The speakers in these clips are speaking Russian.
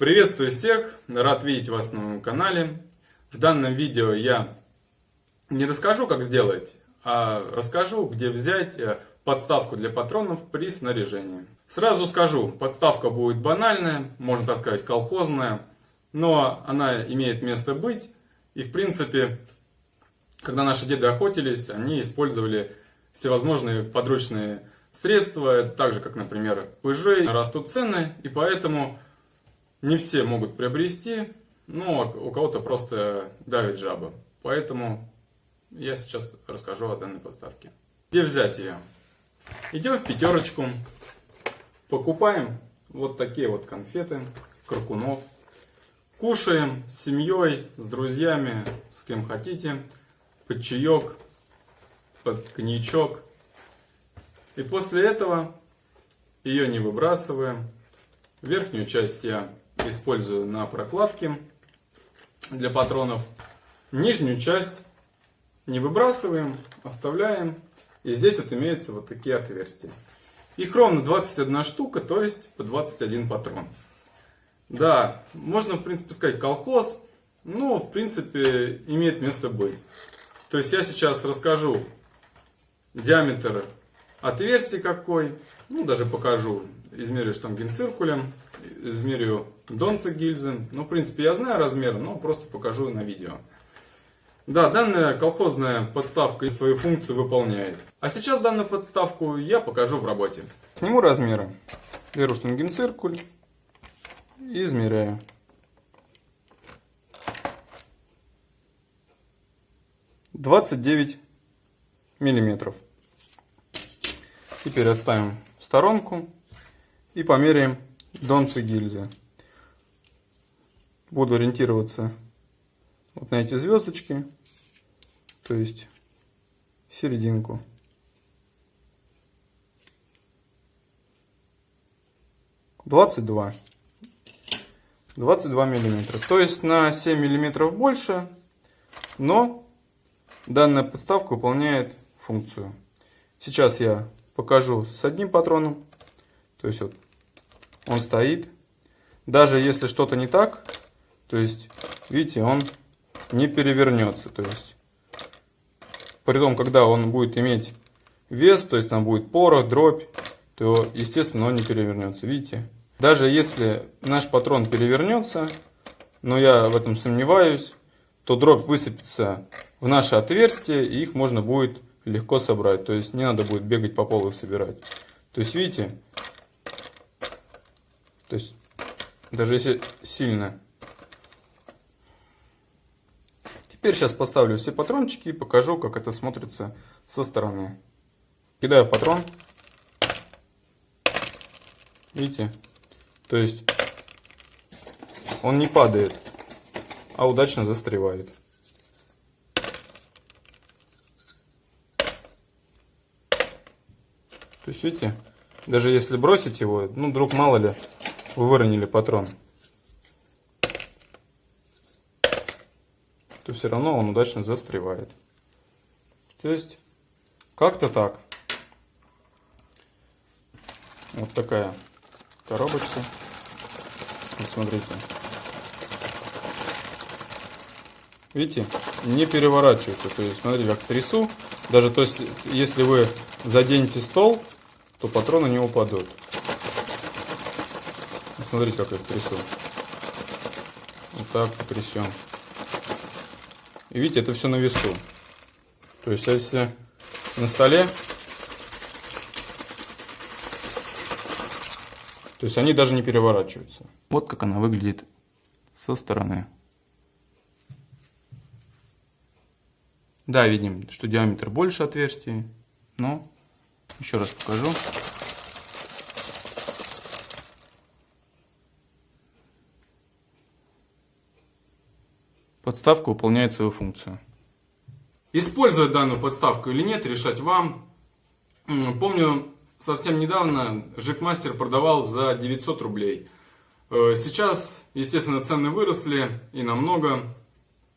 Приветствую всех, рад видеть вас на моем канале. В данном видео я не расскажу, как сделать, а расскажу, где взять э, подставку для патронов при снаряжении. Сразу скажу, подставка будет банальная, можно так сказать колхозная, но она имеет место быть. И в принципе, когда наши деды охотились, они использовали всевозможные подручные средства, так же как, например, пыжи, растут цены, и поэтому не все могут приобрести, но у кого-то просто давит жаба. Поэтому я сейчас расскажу о данной подставке. Где взять ее? Идем в пятерочку, покупаем вот такие вот конфеты, кракунов. Кушаем с семьей, с друзьями, с кем хотите, под чаек, под коньячок. И после этого ее не выбрасываем. Верхнюю часть я использую на прокладке для патронов. Нижнюю часть не выбрасываем, оставляем. И здесь вот имеются вот такие отверстия. Их ровно 21 штука, то есть по 21 патрон. Да, можно в принципе сказать колхоз, но в принципе имеет место быть. То есть я сейчас расскажу диаметр отверстий какой, ну даже покажу, измерю штангенциркулем, измерю донца гильзы. Ну, в принципе, я знаю размер, но просто покажу на видео. Да, данная колхозная подставка свою функцию выполняет. А сейчас данную подставку я покажу в работе. Сниму размеры. Беру штангенциркуль и измеряю. Двадцать девять миллиметров. Теперь отставим в сторонку и померяем донцы гильзы. Буду ориентироваться вот на эти звездочки, то есть серединку. Двадцать два. 22 миллиметра. То есть на 7 миллиметров больше, но данная подставка выполняет функцию. Сейчас я покажу с одним патроном. То есть вот он стоит. Даже если что-то не так, то есть, видите, он не перевернется. То есть, при том, когда он будет иметь вес, то есть там будет порох, дробь, то, естественно, он не перевернется. Видите? Даже если наш патрон перевернется, но я в этом сомневаюсь, то дробь высыпется в наше отверстие, и их можно будет легко собрать. То есть не надо будет бегать по полу их собирать. То есть, видите, то есть, даже если сильно. Теперь сейчас поставлю все патрончики и покажу, как это смотрится со стороны. Кидаю патрон. Видите? То есть, он не падает, а удачно застревает. То есть, видите, даже если бросить его, ну, вдруг мало ли, вы выронили патрон, то все равно он удачно застревает. То есть, как-то так. Вот такая коробочка. Вот смотрите. Видите, не переворачивается. То есть, смотрите, как трясу. Даже то есть, если вы заденете стол, то патроны не упадут. Смотрите, как я трясу. Вот так трясем. И видите, это все на весу. То есть, если на столе, то есть они даже не переворачиваются. Вот как она выглядит со стороны. Да, видим, что диаметр больше отверстий, но еще раз покажу. Подставка выполняет свою функцию. Использовать данную подставку или нет, решать вам. Помню, совсем недавно Жикмастер продавал за 900 рублей. Э, сейчас, естественно, цены выросли и намного.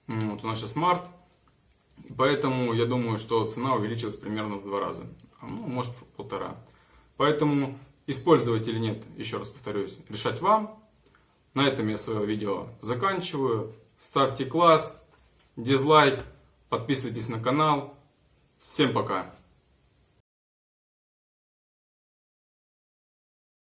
Вот у нас сейчас март. Поэтому я думаю, что цена увеличилась примерно в два раза. А, ну, может, в полтора. Поэтому использовать или нет, еще раз повторюсь, решать вам. На этом я свое видео заканчиваю. Ставьте класс, дизлайк, подписывайтесь на канал. Всем пока!